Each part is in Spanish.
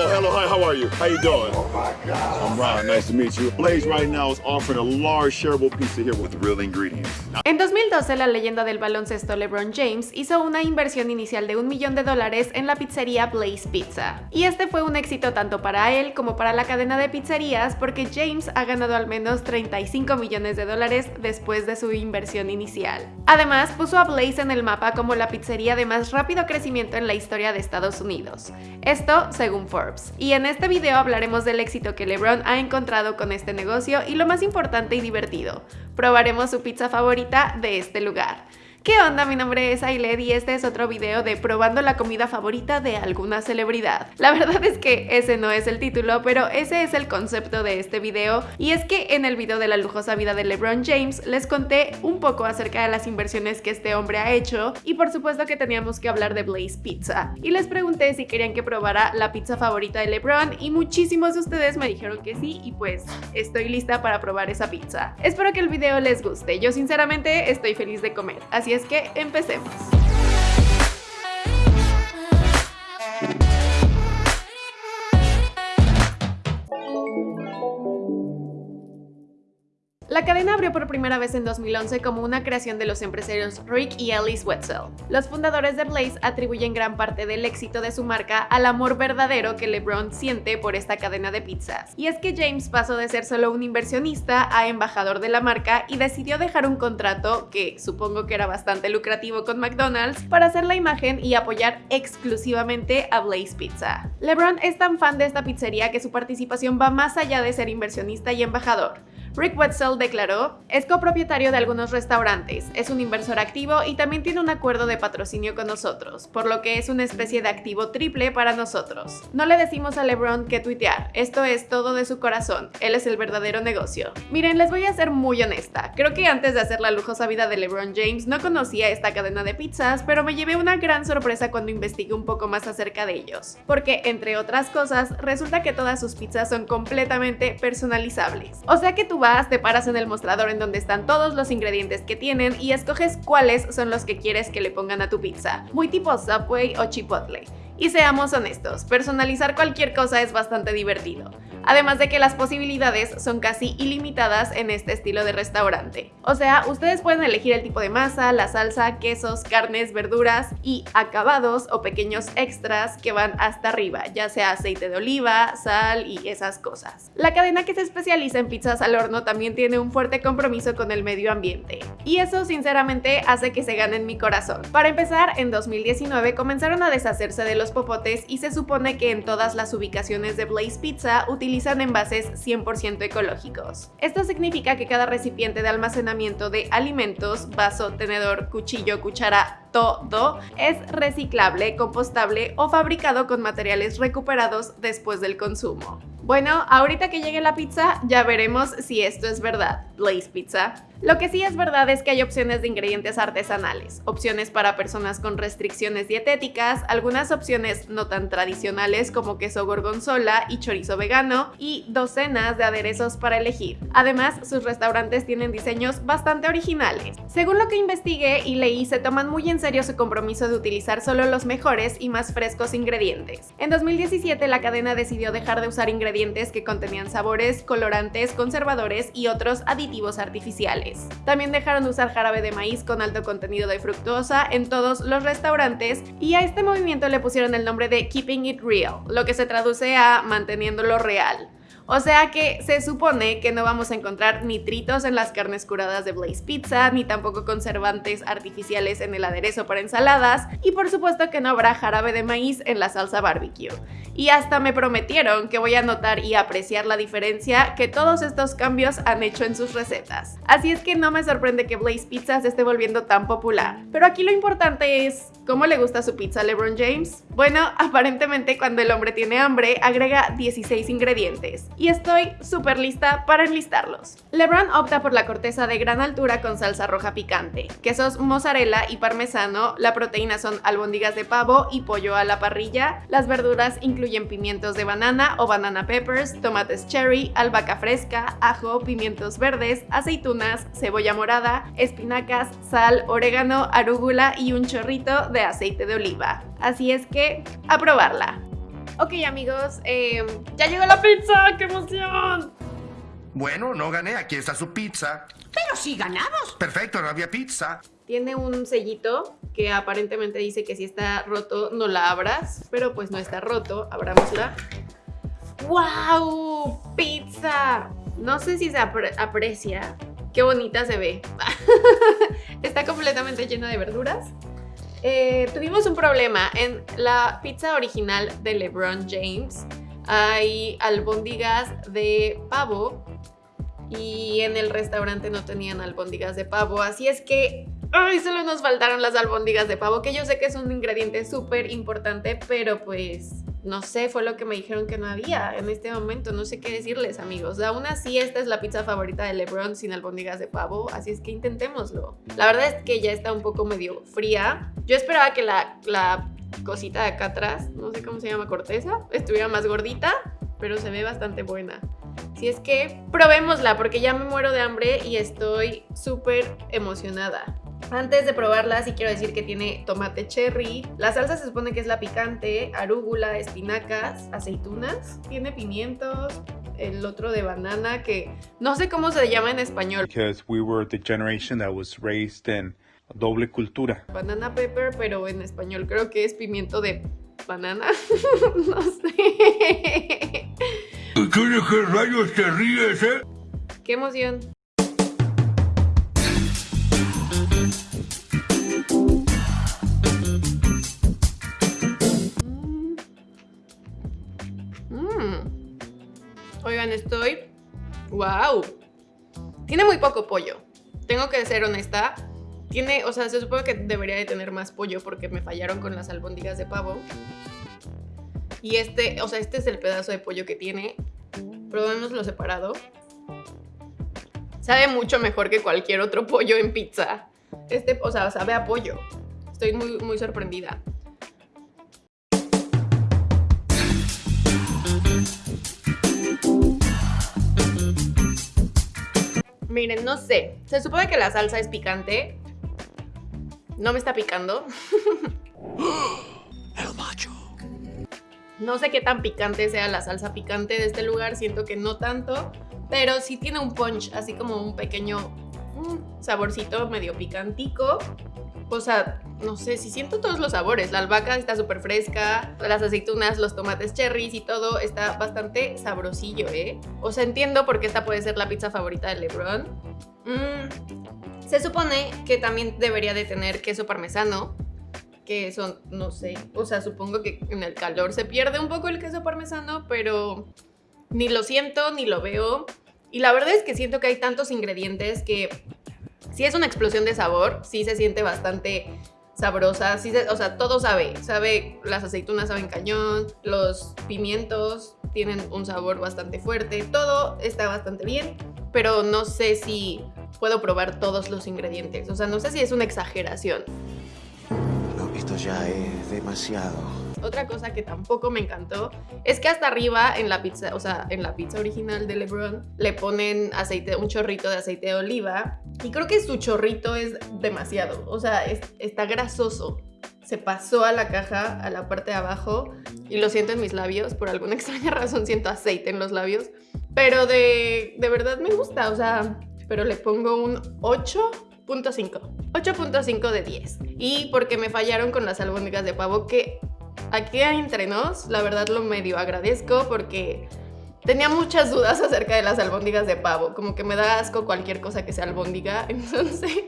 Hello, hi, how are you? How you doing? Oh my God. I'm Ron, nice to meet you. Blaze right now is offering a large shareable pizza here with real ingredients. En 2012, la leyenda del baloncesto LeBron James hizo una inversión inicial de un millón de dólares en la pizzería Blaze Pizza. Y este fue un éxito tanto para él como para la cadena de pizzerías porque James ha ganado al menos 35 millones de dólares después de su inversión inicial. Además, puso a Blaze en el mapa como la pizzería de más rápido crecimiento en la historia de Estados Unidos. Esto según Forbes. Y en este video hablaremos del éxito que LeBron ha encontrado con este negocio y lo más importante y divertido, probaremos su pizza favorita de este lugar. ¿Qué onda? Mi nombre es Ailed y este es otro video de probando la comida favorita de alguna celebridad. La verdad es que ese no es el título, pero ese es el concepto de este video y es que en el video de la lujosa vida de LeBron James les conté un poco acerca de las inversiones que este hombre ha hecho y por supuesto que teníamos que hablar de Blaze Pizza. Y les pregunté si querían que probara la pizza favorita de LeBron y muchísimos de ustedes me dijeron que sí y pues estoy lista para probar esa pizza. Espero que el video les guste, yo sinceramente estoy feliz de comer, así es que empecemos. Cadena abrió por primera vez en 2011 como una creación de los empresarios Rick y Alice Wetzel. Los fundadores de Blaze atribuyen gran parte del éxito de su marca al amor verdadero que LeBron siente por esta cadena de pizzas. Y es que James pasó de ser solo un inversionista a embajador de la marca y decidió dejar un contrato, que supongo que era bastante lucrativo con McDonald's, para hacer la imagen y apoyar exclusivamente a Blaze Pizza. LeBron es tan fan de esta pizzería que su participación va más allá de ser inversionista y embajador. Rick Wetzel declaró, es copropietario de algunos restaurantes, es un inversor activo y también tiene un acuerdo de patrocinio con nosotros, por lo que es una especie de activo triple para nosotros. No le decimos a LeBron que tuitear, esto es todo de su corazón, él es el verdadero negocio. Miren, les voy a ser muy honesta, creo que antes de hacer la lujosa vida de LeBron James no conocía esta cadena de pizzas, pero me llevé una gran sorpresa cuando investigué un poco más acerca de ellos, porque entre otras cosas, resulta que todas sus pizzas son completamente personalizables. O sea que tú te paras en el mostrador en donde están todos los ingredientes que tienen y escoges cuáles son los que quieres que le pongan a tu pizza, muy tipo Subway o Chipotle. Y seamos honestos, personalizar cualquier cosa es bastante divertido además de que las posibilidades son casi ilimitadas en este estilo de restaurante. O sea, ustedes pueden elegir el tipo de masa, la salsa, quesos, carnes, verduras y acabados o pequeños extras que van hasta arriba, ya sea aceite de oliva, sal y esas cosas. La cadena que se especializa en pizzas al horno también tiene un fuerte compromiso con el medio ambiente. Y eso sinceramente hace que se ganen mi corazón. Para empezar, en 2019 comenzaron a deshacerse de los popotes y se supone que en todas las ubicaciones de Blaze Pizza utilizan envases 100% ecológicos. Esto significa que cada recipiente de almacenamiento de alimentos, vaso, tenedor, cuchillo, cuchara, todo es reciclable, compostable o fabricado con materiales recuperados después del consumo. Bueno, ahorita que llegue la pizza ya veremos si esto es verdad. Blaze Pizza. Lo que sí es verdad es que hay opciones de ingredientes artesanales, opciones para personas con restricciones dietéticas, algunas opciones no tan tradicionales como queso gorgonzola y chorizo vegano y docenas de aderezos para elegir. Además, sus restaurantes tienen diseños bastante originales. Según lo que investigué y leí, se toman muy en serio su compromiso de utilizar solo los mejores y más frescos ingredientes. En 2017 la cadena decidió dejar de usar ingredientes que contenían sabores, colorantes, conservadores y otros aditivos artificiales. También dejaron de usar jarabe de maíz con alto contenido de fructosa en todos los restaurantes y a este movimiento le pusieron el nombre de Keeping It Real, lo que se traduce a manteniéndolo real. O sea que se supone que no vamos a encontrar nitritos en las carnes curadas de Blaze Pizza, ni tampoco conservantes artificiales en el aderezo para ensaladas, y por supuesto que no habrá jarabe de maíz en la salsa barbecue. Y hasta me prometieron que voy a notar y apreciar la diferencia que todos estos cambios han hecho en sus recetas. Así es que no me sorprende que Blaze Pizza se esté volviendo tan popular. Pero aquí lo importante es, ¿cómo le gusta su pizza a LeBron James? Bueno, aparentemente cuando el hombre tiene hambre agrega 16 ingredientes y estoy súper lista para enlistarlos. LeBron opta por la corteza de gran altura con salsa roja picante, quesos mozzarella y parmesano, la proteína son albóndigas de pavo y pollo a la parrilla, las verduras incluyen pimientos de banana o banana peppers, tomates cherry, albahaca fresca, ajo, pimientos verdes, aceitunas, cebolla morada, espinacas, sal, orégano, arúgula y un chorrito de aceite de oliva. Así es que, a probarla. Ok amigos, eh, ya llegó la pizza, ¡qué emoción! Bueno, no gané, aquí está su pizza. Pero si ganamos. Perfecto, no había pizza. Tiene un sellito que aparentemente dice que si está roto no la abras, pero pues no está roto, abrámosla. ¡Wow! ¡Pizza! No sé si se apre- aprecia. Qué bonita se ve. está completamente llena de verduras. Eh, tuvimos un problema. En la pizza original de LeBron James hay albóndigas de pavo y en el restaurante no tenían albóndigas de pavo. Así es que, ay, solo nos faltaron las albóndigas de pavo, que yo sé que es un ingrediente súper importante, pero pues no sé, fue lo que me dijeron que no había en este momento. No sé qué decirles, amigos. Aún así, esta es la pizza favorita de LeBron sin albóndigas de pavo, así es que intentémoslo. La verdad es que ya está un poco medio fría. Yo esperaba que la, la cosita de acá atrás, no sé cómo se llama, corteza, estuviera más gordita, pero se ve bastante buena. Si es que probémosla porque ya me muero de hambre y estoy súper emocionada. Antes de probarla sí quiero decir que tiene tomate cherry, la salsa se supone que es la picante, arúgula, espinacas, aceitunas, tiene pimientos, el otro de banana que no sé cómo se llama en español. because we were the generation that was raised in doble cultura. Banana pepper, pero en español creo que es pimiento de banana. no sé. ¿Tú de qué rayos te ríes, eh? Qué emoción. Estoy... ¡Wow! Tiene muy poco pollo. Tengo que ser honesta. Tiene, o sea, se supone que debería de tener más pollo porque me fallaron con las albóndigas de pavo. Y este, o sea, este es el pedazo de pollo que tiene. Probémoslo separado. Sabe mucho mejor que cualquier otro pollo en pizza. Este, o sea, sabe a pollo. Estoy muy, muy sorprendida. Miren, no sé. Se supone que la salsa es picante. No me está picando. El macho. No sé qué tan picante sea la salsa picante de este lugar, siento que no tanto, pero sí tiene un punch, así como un pequeño mm, saborcito medio picantico. O sea, no sé, si siento todos los sabores. La albahaca está súper fresca, las aceitunas, los tomates cherries y todo está bastante sabrosillo, ¿eh? O sea, entiendo por qué esta puede ser la pizza favorita de LeBron. Mm, se supone que también debería de tener queso parmesano, que son, no sé, o sea, supongo que en el calor se pierde un poco el queso parmesano, pero ni lo siento, ni lo veo. Y la verdad es que siento que hay tantos ingredientes que sí es una explosión de sabor, sí se siente bastante sabrosa, sí se- o sea, todo sabe, sabe, las aceitunas saben cañón, los pimientos tienen un sabor bastante fuerte, todo está bastante bien, pero no sé si puedo probar todos los ingredientes, o sea, no sé si es una exageración. No, esto ya es demasiado. Otra cosa que tampoco me encantó es que hasta arriba en la pizza, o sea, en la pizza original de LeBron, le ponen aceite, un chorrito de aceite de oliva y creo que su chorrito es demasiado, o sea, es- está grasoso. Se pasó a la caja, a la parte de abajo y lo siento en mis labios, por alguna extraña razón siento aceite en los labios, pero de, de verdad me gusta, o sea, pero le pongo un 8.5. 8.5 de 10. Y porque me fallaron con las albóndigas de pavo, que aquí entre nos, la verdad lo medio agradezco porque tenía muchas dudas acerca de las albóndigas de pavo. Como que me da asco cualquier cosa que sea albóndiga. Entonces,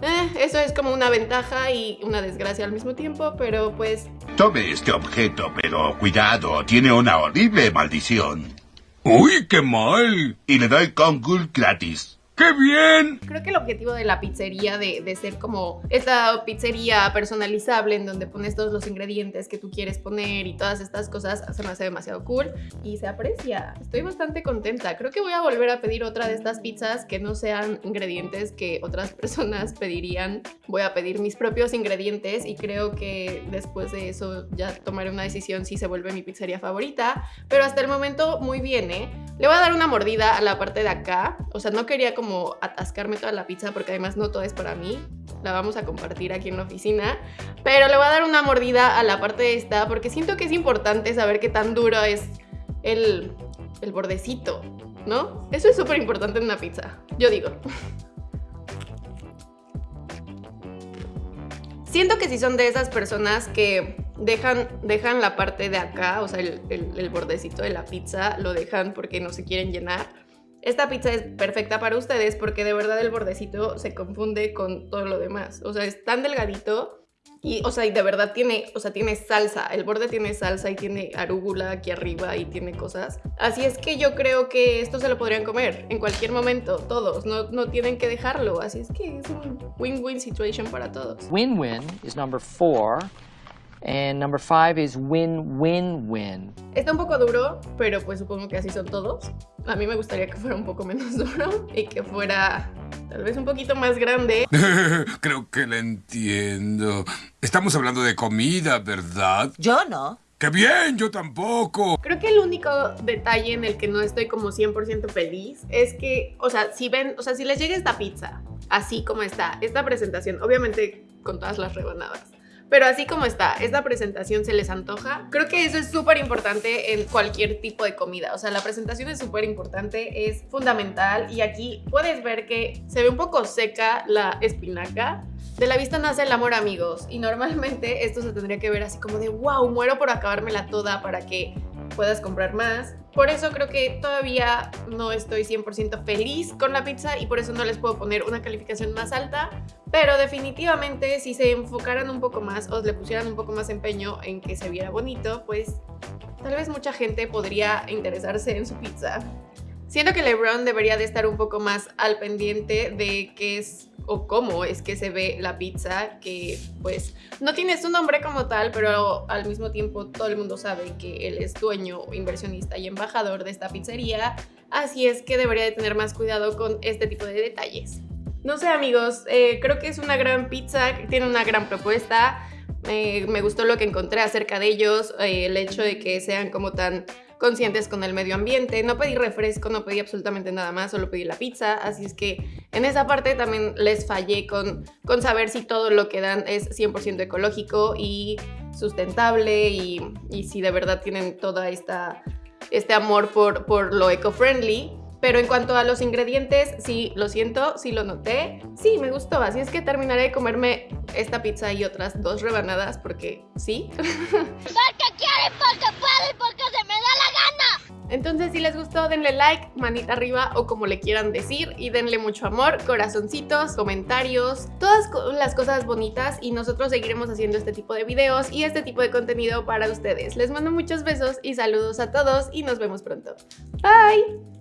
eh, eso es como una ventaja y una desgracia al mismo tiempo, pero pues Tome este objeto, pero cuidado, tiene una horrible maldición. ¡Uy, qué mal! Y le doy Kongul gratis. ¡Qué bien! Creo que el objetivo de la pizzería, de, ser como esta pizzería personalizable en donde pones todos los ingredientes que tú quieres poner y todas estas cosas, se me hace demasiado cool y se aprecia. Estoy bastante contenta. Creo que voy a volver a pedir otra de estas pizzas que no sean ingredientes que otras personas pedirían. Voy a pedir mis propios ingredientes y creo que después de eso ya tomaré una decisión si se vuelve mi pizzería favorita. Pero hasta el momento muy bien, ¿eh? Le voy a dar una mordida a la parte de acá. O sea, no quería como como atascarme toda la pizza porque además no toda es para mí. La vamos a compartir aquí en la oficina. Pero le voy a dar una mordida a la parte de esta porque siento que es importante saber qué tan duro es el, el bordecito, ¿no? Eso es súper importante en una pizza, yo digo. Siento que si son de esas personas que dejan, dejan la parte de acá, o sea, el, el- el bordecito de la pizza, lo dejan porque no se quieren llenar. Esta pizza es perfecta para ustedes porque de verdad el bordecito se confunde con todo lo demás. O sea, es tan delgadito y, o sea, de verdad tiene, o sea, tiene salsa. El borde tiene salsa y tiene arúgula aquí arriba y tiene cosas. Así es que yo creo que esto se lo podrían comer en cualquier momento, todos. No, no tienen que dejarlo. Así es que es un win-win situation para todos. Win-win is number four, and number five is win-win-win. Está un poco duro, pero pues supongo que así son todos. A mí me gustaría que fuera un poco menos duro y que fuera tal vez un poquito más grande. Creo que la entiendo. Estamos hablando de comida, ¿verdad? Yo no. ¡Qué bien! Yo tampoco. Creo que el único detalle en el que no estoy como 100% feliz es que, o sea, si ven, o sea, si les llega esta pizza, así como está, esta presentación, obviamente con todas las rebanadas, pero así como está, esta presentación se les antoja, creo que eso es súper importante en cualquier tipo de comida, o sea, la presentación es súper importante, es fundamental y aquí puedes ver que se ve un poco seca la espinaca, de la vista nace el amor, amigos. Y normalmente esto se tendría que ver así como de wow, muero por acabármela toda para que puedas comprar más. Por eso creo que todavía no estoy 100% feliz con la pizza y por eso no les puedo poner una calificación más alta. Pero definitivamente si se enfocaran un poco más o le pusieran un poco más empeño en que se viera bonito, pues tal vez mucha gente podría interesarse en su pizza. Siento que LeBron debería de estar un poco más al pendiente de qué es o cómo es que se ve la pizza, que pues no tiene su nombre como tal, pero al mismo tiempo todo el mundo sabe que él es dueño, inversionista y embajador de esta pizzería, así es que debería de tener más cuidado con este tipo de detalles. No sé amigos, eh, creo que es una gran pizza, tiene una gran propuesta, eh, me gustó lo que encontré acerca de ellos, eh, el hecho de que sean como tan conscientes con el medio ambiente. No pedí refresco, no pedí absolutamente nada más, solo pedí la pizza. Así es que en esa parte también les fallé con, con saber si todo lo que dan es 100% ecológico y sustentable y, y si de verdad tienen toda esta este amor por, por lo eco-friendly. Pero en cuanto a los ingredientes, sí, lo siento, sí lo noté. Sí, me gustó, así es que terminaré de comerme esta pizza y otras dos rebanadas porque sí. Porque quieren, porque pueden, porque se me da la gana. Entonces, si les gustó, denle like, manita arriba o como le quieran decir y denle mucho amor, corazoncitos, comentarios, todas las cosas bonitas y nosotros seguiremos haciendo este tipo de videos y este tipo de contenido para ustedes. Les mando muchos besos y saludos a todos y nos vemos pronto. Bye.